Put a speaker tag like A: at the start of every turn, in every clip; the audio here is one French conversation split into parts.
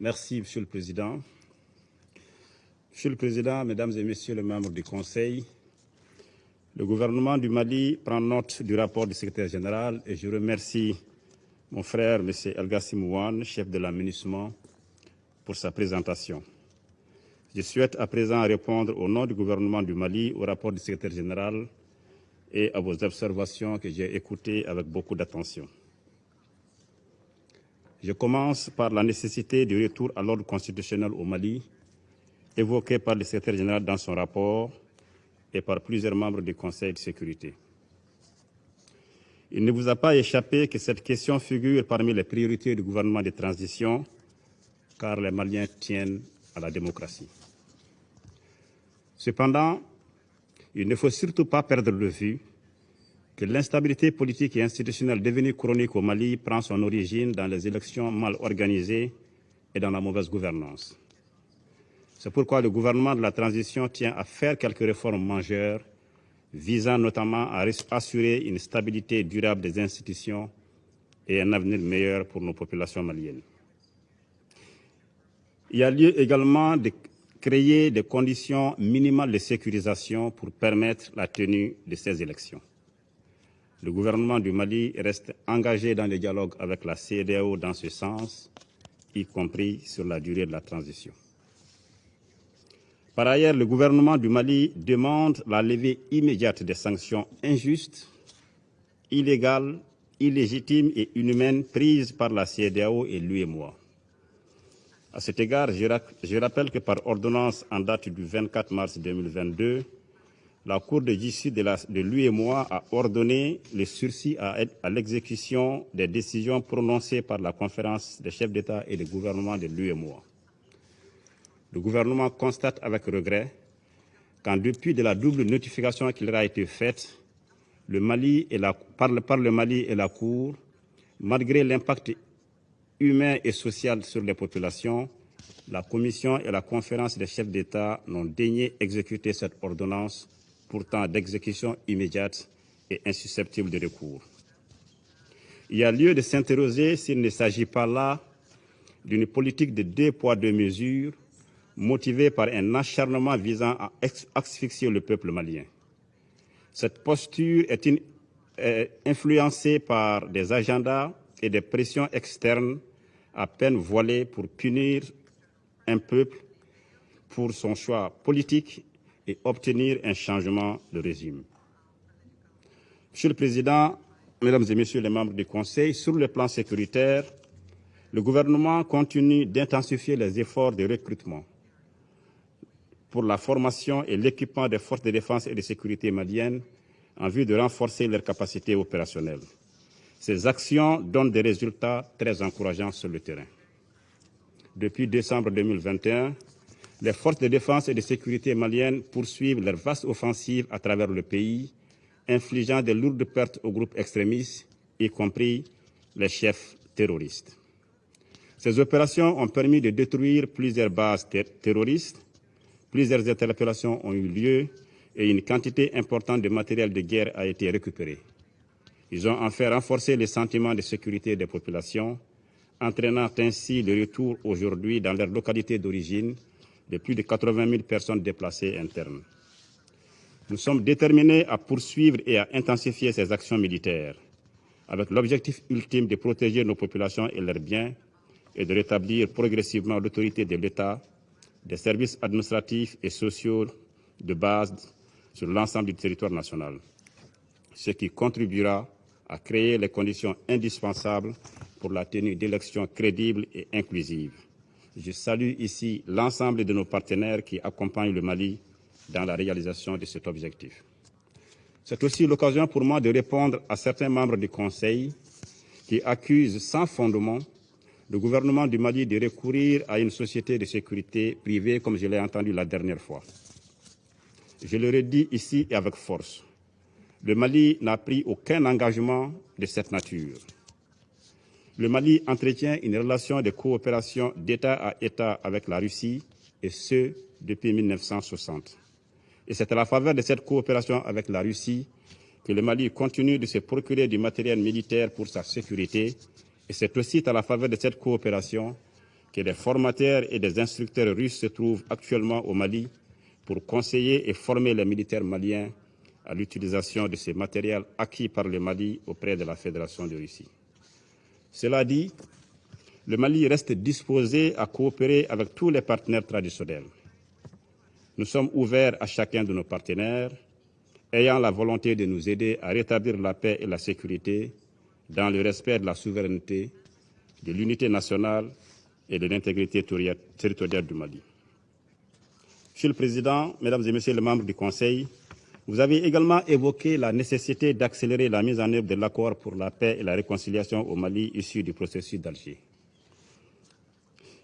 A: Merci, Monsieur le Président. Monsieur le Président, Mesdames et Messieurs les membres du Conseil, le gouvernement du Mali prend note du rapport du secrétaire général et je remercie mon frère, M. Elgassim Ouane, chef de l'aménagement, pour sa présentation. Je souhaite à présent répondre au nom du gouvernement du Mali au rapport du secrétaire général et à vos observations que j'ai écoutées avec beaucoup d'attention. Je commence par la nécessité du retour à l'ordre constitutionnel au Mali, évoqué par le secrétaire général dans son rapport et par plusieurs membres du Conseil de sécurité. Il ne vous a pas échappé que cette question figure parmi les priorités du gouvernement de transition, car les Maliens tiennent à la démocratie. Cependant, il ne faut surtout pas perdre de vue que l'instabilité politique et institutionnelle devenue chronique au Mali prend son origine dans les élections mal organisées et dans la mauvaise gouvernance. C'est pourquoi le gouvernement de la transition tient à faire quelques réformes majeures visant notamment à assurer une stabilité durable des institutions et un avenir meilleur pour nos populations maliennes. Il y a lieu également de créer des conditions minimales de sécurisation pour permettre la tenue de ces élections. Le gouvernement du Mali reste engagé dans le dialogue avec la CEDEAO dans ce sens, y compris sur la durée de la transition. Par ailleurs, le gouvernement du Mali demande la levée immédiate des sanctions injustes, illégales, illégitimes et inhumaines prises par la CEDEAO et l'UEMOA. À cet égard, je rappelle que par ordonnance en date du 24 mars 2022, la Cour de justice de l'UEMOA a ordonné le sursis à, l'exécution des décisions prononcées par la conférence des chefs d'État et de gouvernement de l'UEMOA le gouvernement constate avec regret qu'en dépit de la double notification qui leur a été faite le Mali et la, par, le, par le Mali et la Cour, malgré l'impact humain et social sur les populations, la Commission et la conférence des chefs d'État n'ont daigné exécuter cette ordonnance, pourtant d'exécution immédiate et insusceptible de recours. Il y a lieu de s'interroger s'il ne s'agit pas là d'une politique de deux poids, deux mesures motivé par un acharnement visant à asphyxier le peuple malien. Cette posture est, est influencée par des agendas et des pressions externes à peine voilées pour punir un peuple pour son choix politique et obtenir un changement de régime. Monsieur le Président, Mesdames et Messieurs les membres du Conseil, sur le plan sécuritaire, le gouvernement continue d'intensifier les efforts de recrutement pour la formation et l'équipement des forces de défense et de sécurité maliennes en vue de renforcer leurs capacités opérationnelles. Ces actions donnent des résultats très encourageants sur le terrain. Depuis décembre 2021, les forces de défense et de sécurité maliennes poursuivent leur vaste offensive à travers le pays, infligeant de lourdes pertes aux groupes extrémistes, y compris les chefs terroristes. Ces opérations ont permis de détruire plusieurs bases ter terroristes Plusieurs interpellations ont eu lieu et une quantité importante de matériel de guerre a été récupérée. Ils ont en fait renforcé les sentiments de sécurité des populations, entraînant ainsi le retour aujourd'hui dans leur localité d'origine de plus de 80 000 personnes déplacées internes. Nous sommes déterminés à poursuivre et à intensifier ces actions militaires, avec l'objectif ultime de protéger nos populations et leurs biens et de rétablir progressivement l'autorité de l'État des services administratifs et sociaux de base sur l'ensemble du territoire national, ce qui contribuera à créer les conditions indispensables pour la tenue d'élections crédibles et inclusives. Je salue ici l'ensemble de nos partenaires qui accompagnent le Mali dans la réalisation de cet objectif. C'est aussi l'occasion pour moi de répondre à certains membres du Conseil qui accusent sans fondement le gouvernement du Mali de recourir à une société de sécurité privée, comme je l'ai entendu la dernière fois. Je le redis ici et avec force. Le Mali n'a pris aucun engagement de cette nature. Le Mali entretient une relation de coopération d'État à État avec la Russie, et ce, depuis 1960. Et c'est à la faveur de cette coopération avec la Russie que le Mali continue de se procurer du matériel militaire pour sa sécurité et c'est aussi à la faveur de cette coopération que des formateurs et des instructeurs russes se trouvent actuellement au Mali pour conseiller et former les militaires maliens à l'utilisation de ces matériels acquis par le Mali auprès de la Fédération de Russie. Cela dit, le Mali reste disposé à coopérer avec tous les partenaires traditionnels. Nous sommes ouverts à chacun de nos partenaires, ayant la volonté de nous aider à rétablir la paix et la sécurité dans le respect de la souveraineté, de l'unité nationale et de l'intégrité territoriale du Mali. Monsieur le Président, Mesdames et Messieurs les membres du Conseil, vous avez également évoqué la nécessité d'accélérer la mise en œuvre de l'accord pour la paix et la réconciliation au Mali issu du processus d'Alger.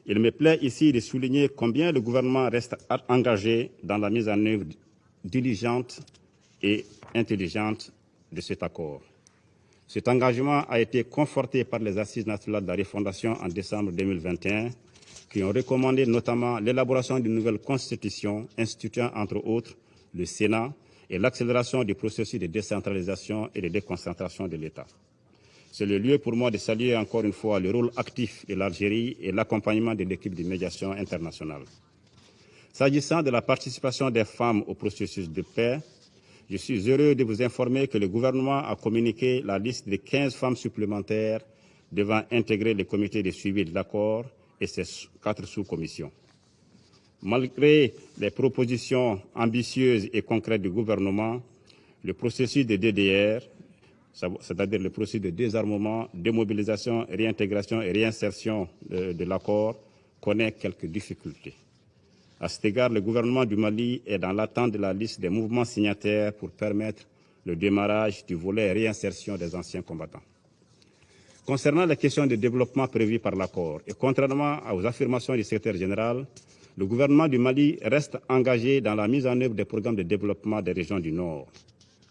A: Il me plaît ici de souligner combien le gouvernement reste engagé dans la mise en œuvre diligente et intelligente de cet accord. Cet engagement a été conforté par les Assises nationales de la refondation en décembre 2021, qui ont recommandé notamment l'élaboration d'une nouvelle constitution instituant, entre autres, le Sénat et l'accélération du processus de décentralisation et de déconcentration de l'État. C'est le lieu pour moi de saluer encore une fois le rôle actif de l'Algérie et l'accompagnement de l'équipe de médiation internationale. S'agissant de la participation des femmes au processus de paix, je suis heureux de vous informer que le gouvernement a communiqué la liste de 15 femmes supplémentaires devant intégrer le comité de suivi de l'accord et ses quatre sous-commissions. Malgré les propositions ambitieuses et concrètes du gouvernement, le processus de DDR, c'est-à-dire le processus de désarmement, démobilisation, réintégration et réinsertion de, de l'accord, connaît quelques difficultés. À cet égard, le gouvernement du Mali est dans l'attente de la liste des mouvements signataires pour permettre le démarrage du volet réinsertion des anciens combattants. Concernant les questions de développement prévues par l'accord, et contrairement aux affirmations du secrétaire général, le gouvernement du Mali reste engagé dans la mise en œuvre des programmes de développement des régions du Nord.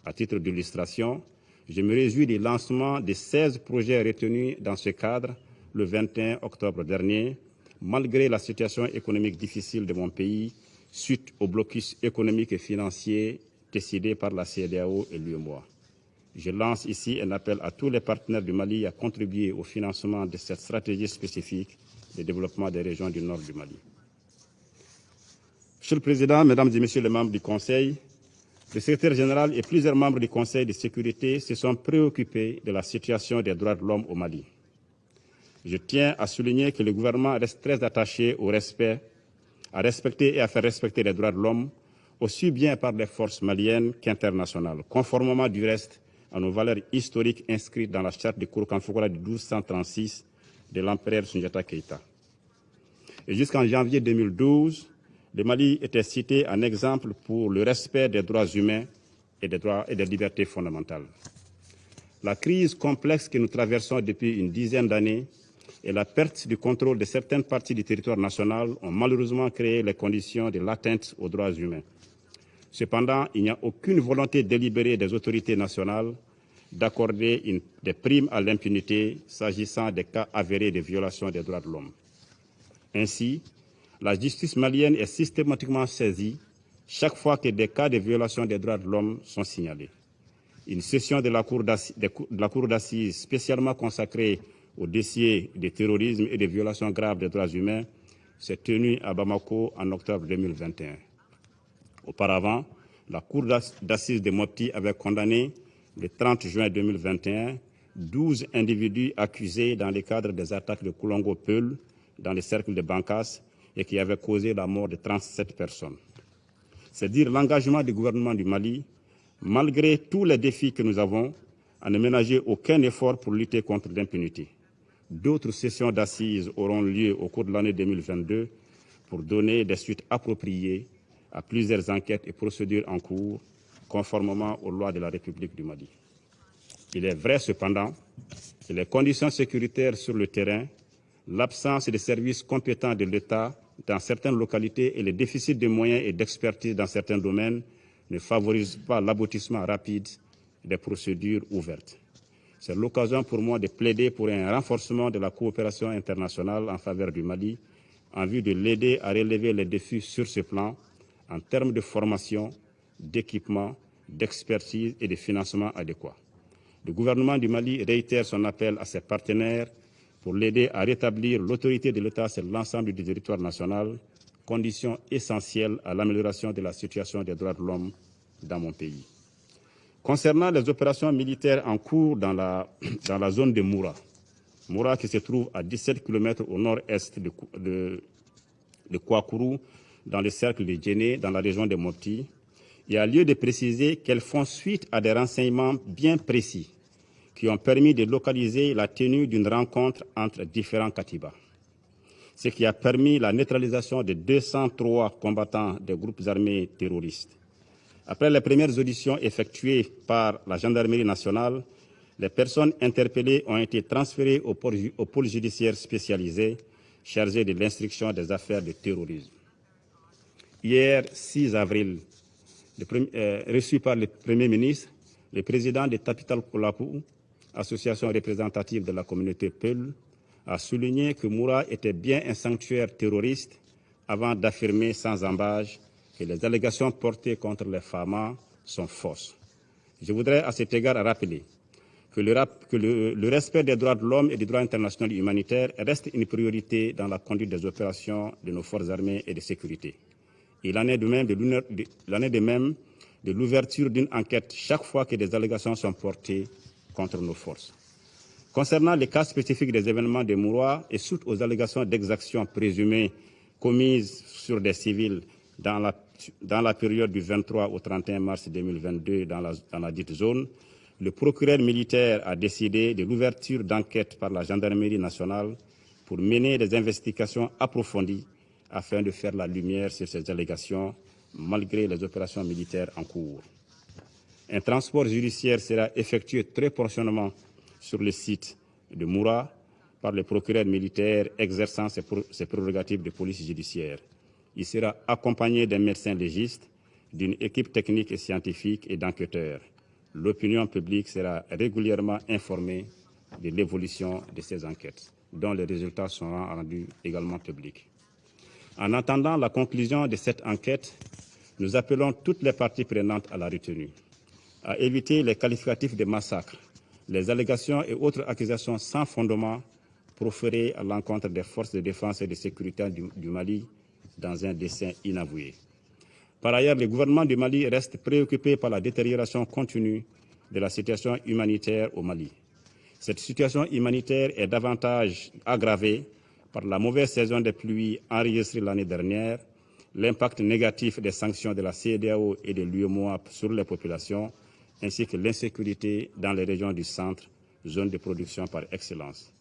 A: À titre d'illustration, je me réjouis du lancement des 16 projets retenus dans ce cadre le 21 octobre dernier, malgré la situation économique difficile de mon pays suite au blocus économique et financier décidé par la CEDEAO et l'UEMOA. Je lance ici un appel à tous les partenaires du Mali à contribuer au financement de cette stratégie spécifique de développement des régions du nord du Mali. Monsieur le Président, Mesdames et Messieurs les membres du Conseil, le secrétaire général et plusieurs membres du Conseil de sécurité se sont préoccupés de la situation des droits de l'homme au Mali. Je tiens à souligner que le gouvernement reste très attaché au respect, à respecter et à faire respecter les droits de l'homme, aussi bien par les forces maliennes qu'internationales, conformément du reste à nos valeurs historiques inscrites dans la charte de Kourkanfoukoura de 1236 de l'empereur Sunjata Keïta. Et jusqu'en janvier 2012, le Mali était cité en exemple pour le respect des droits humains et des et libertés fondamentales. La crise complexe que nous traversons depuis une dizaine d'années et la perte du contrôle de certaines parties du territoire national ont malheureusement créé les conditions de l'atteinte aux droits humains. Cependant, il n'y a aucune volonté délibérée des autorités nationales d'accorder des primes à l'impunité s'agissant des cas avérés de violation des droits de l'homme. Ainsi, la justice malienne est systématiquement saisie chaque fois que des cas de violation des droits de l'homme sont signalés. Une session de la Cour d'assises spécialement consacrée au dossier de terrorisme et de violations graves des droits humains s'est tenue à Bamako en octobre 2021. Auparavant, la Cour d'assises de Mopti avait condamné le 30 juin 2021 12 individus accusés dans le cadre des attaques de Koulongo-Peul dans les cercles de Bankas et qui avaient causé la mort de 37 personnes. C'est dire l'engagement du gouvernement du Mali, malgré tous les défis que nous avons, à ne ménager aucun effort pour lutter contre l'impunité. D'autres sessions d'assises auront lieu au cours de l'année 2022 pour donner des suites appropriées à plusieurs enquêtes et procédures en cours, conformément aux lois de la République du Mali. Il est vrai cependant que les conditions sécuritaires sur le terrain, l'absence de services compétents de l'État dans certaines localités et les déficits de moyens et d'expertise dans certains domaines ne favorisent pas l'aboutissement rapide des procédures ouvertes. C'est l'occasion pour moi de plaider pour un renforcement de la coopération internationale en faveur du Mali en vue de l'aider à relever les défis sur ce plan en termes de formation, d'équipement, d'expertise et de financement adéquats. Le gouvernement du Mali réitère son appel à ses partenaires pour l'aider à rétablir l'autorité de l'État sur l'ensemble du territoire national, condition essentielle à l'amélioration de la situation des droits de l'homme dans mon pays. Concernant les opérations militaires en cours dans la, dans la zone de Moura, Moura qui se trouve à 17 km au nord-est de, de, Kouakourou, dans le cercle de Djéné, dans la région de Mopti, il y a lieu de préciser qu'elles font suite à des renseignements bien précis qui ont permis de localiser la tenue d'une rencontre entre différents katibas, ce qui a permis la neutralisation de 203 combattants des groupes armés terroristes. Après les premières auditions effectuées par la gendarmerie nationale, les personnes interpellées ont été transférées au pôle judiciaire spécialisé chargé de l'instruction des affaires de terrorisme. Hier, 6 avril, euh, reçu par le Premier ministre, le président de Tapital Kolapou, association représentative de la communauté Peul, a souligné que Moura était bien un sanctuaire terroriste avant d'affirmer sans embâche que les allégations portées contre les FAMA sont fausses. Je voudrais à cet égard rappeler que, le, respect des droits de l'homme et du droit international humanitaire reste une priorité dans la conduite des opérations de nos forces armées et de sécurité. Il en est de même de l'ouverture d'une enquête chaque fois que des allégations sont portées contre nos forces. Concernant les cas spécifiques des événements de Mourois et suite aux allégations d'exactions présumées commises sur des civils dans la, période du 23 au 31 mars 2022 dans la, dans la dite zone, le procureur militaire a décidé de l'ouverture d'enquêtes par la gendarmerie nationale pour mener des investigations approfondies afin de faire la lumière sur ces allégations malgré les opérations militaires en cours. Un transport judiciaire sera effectué très prochainement sur le site de Moura par le procureur militaire exerçant ses prérogatives de police judiciaire. Il sera accompagné d'un médecin légiste, d'une équipe technique et scientifique et d'enquêteurs. L'opinion publique sera régulièrement informée de l'évolution de ces enquêtes, dont les résultats seront rendus également publics. En attendant la conclusion de cette enquête, nous appelons toutes les parties prenantes à la retenue, à éviter les qualificatifs de massacre, les allégations et autres accusations sans fondement proférées à l'encontre des forces de défense et de sécurité du, Mali dans un dessein inavoué. Par ailleurs, le gouvernement du Mali reste préoccupé par la détérioration continue de la situation humanitaire au Mali. Cette situation humanitaire est davantage aggravée par la mauvaise saison des pluies enregistrée l'année dernière, l'impact négatif des sanctions de la CEDEAO et de l'UEMOA sur les populations, ainsi que l'insécurité dans les régions du centre, zone de production par excellence.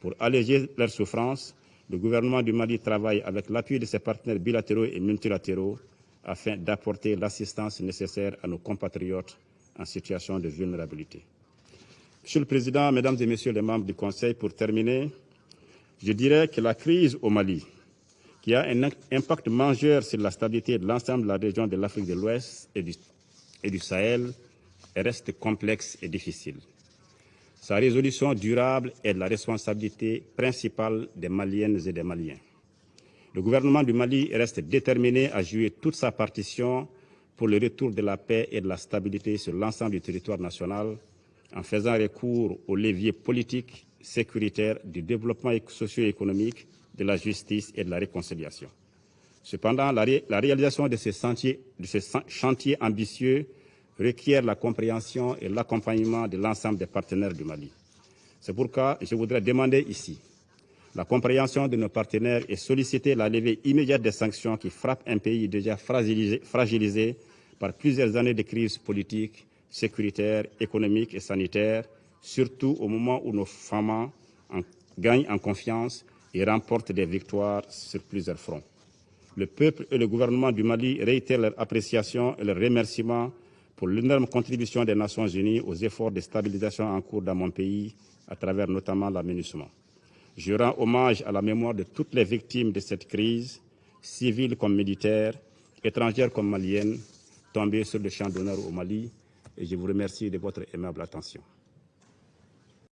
A: Pour alléger leurs souffrances, le gouvernement du Mali travaille avec l'appui de ses partenaires bilatéraux et multilatéraux afin d'apporter l'assistance nécessaire à nos compatriotes en situation de vulnérabilité. Monsieur le Président, Mesdames et Messieurs les membres du Conseil, pour terminer, je dirais que la crise au Mali, qui a un impact majeur sur la stabilité de l'ensemble de la région de l'Afrique de l'Ouest et du, et du Sahel, reste complexe et difficile. Sa résolution durable est la responsabilité principale des Maliennes et des Maliens. Le gouvernement du Mali reste déterminé à jouer toute sa partition pour le retour de la paix et de la stabilité sur l'ensemble du territoire national en faisant recours aux leviers politiques, sécuritaires, du développement socio-économique, de la justice et de la réconciliation. Cependant, la, ré la réalisation de ce, sentier, de ce chantier ambitieux requiert la compréhension et l'accompagnement de l'ensemble des partenaires du Mali. C'est pourquoi je voudrais demander ici la compréhension de nos partenaires et solliciter la levée immédiate des sanctions qui frappent un pays déjà fragilisé, par plusieurs années de crise politique, sécuritaire, économique et sanitaire, surtout au moment où nos femmes en, gagnent en confiance et remportent des victoires sur plusieurs fronts. Le peuple et le gouvernement du Mali réitèrent leur appréciation et leur remerciement pour l'énorme contribution des Nations Unies aux efforts de stabilisation en cours dans mon pays, à travers notamment l'aménagement. Je rends hommage à la mémoire de toutes les victimes de cette crise, civiles comme militaires, étrangères comme maliennes, tombées sur le champ d'honneur au Mali, et je vous remercie de votre aimable attention.